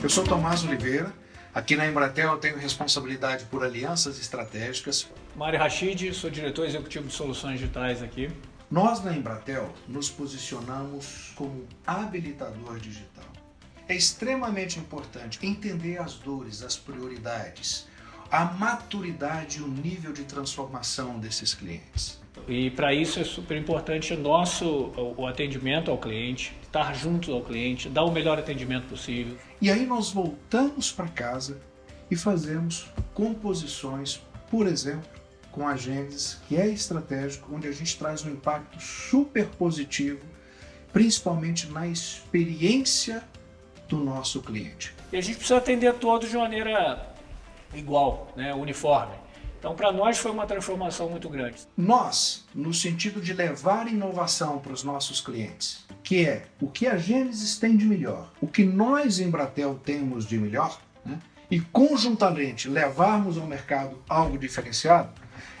Eu sou Tomás Oliveira, aqui na Embratel eu tenho responsabilidade por alianças estratégicas. Mário Rachid, sou diretor executivo de soluções digitais aqui. Nós na Embratel nos posicionamos como habilitador digital. É extremamente importante entender as dores, as prioridades, a maturidade e o nível de transformação desses clientes. E para isso é super importante o nosso o atendimento ao cliente, estar junto ao cliente, dar o melhor atendimento possível. E aí nós voltamos para casa e fazemos composições, por exemplo, com a Gênesis, que é estratégico, onde a gente traz um impacto super positivo, principalmente na experiência do nosso cliente. E a gente precisa atender todos de maneira igual, né, uniforme. Então, para nós foi uma transformação muito grande. Nós, no sentido de levar inovação para os nossos clientes, que é o que a Gênesis tem de melhor, o que nós em Bratel temos de melhor, né, e conjuntamente levarmos ao mercado algo diferenciado,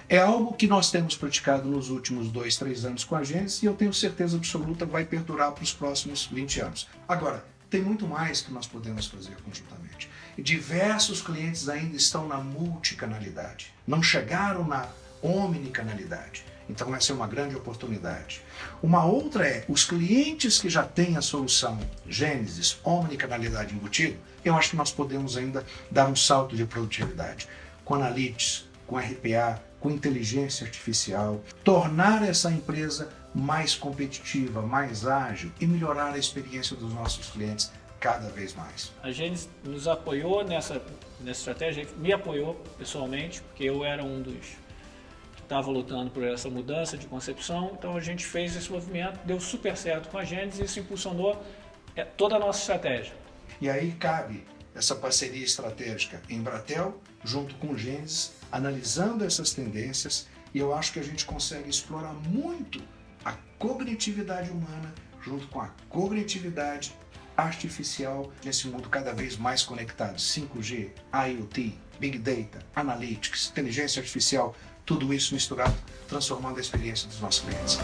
é algo que nós temos praticado nos últimos dois, três anos com a Gênesis e eu tenho certeza absoluta vai perdurar para os próximos 20 anos. Agora, tem muito mais que nós podemos fazer conjuntamente. E diversos clientes ainda estão na multicanalidade, não chegaram na omnicanalidade. Então essa é uma grande oportunidade. Uma outra é, os clientes que já têm a solução Gênesis, omnicanalidade embutido, eu acho que nós podemos ainda dar um salto de produtividade. Com Analytics, com RPA, com inteligência artificial, tornar essa empresa mais competitiva, mais ágil e melhorar a experiência dos nossos clientes cada vez mais. A Gênesis nos apoiou nessa, nessa estratégia, me apoiou pessoalmente, porque eu era um dos que estava lutando por essa mudança de concepção, então a gente fez esse movimento, deu super certo com a Gênesis e isso impulsionou é, toda a nossa estratégia. E aí cabe essa parceria estratégica em Bratel, junto com Gênesis, analisando essas tendências, e eu acho que a gente consegue explorar muito a cognitividade humana junto com a cognitividade artificial nesse mundo cada vez mais conectado. 5G, IoT, Big Data, Analytics, inteligência artificial, tudo isso misturado, transformando a experiência dos nossos clientes.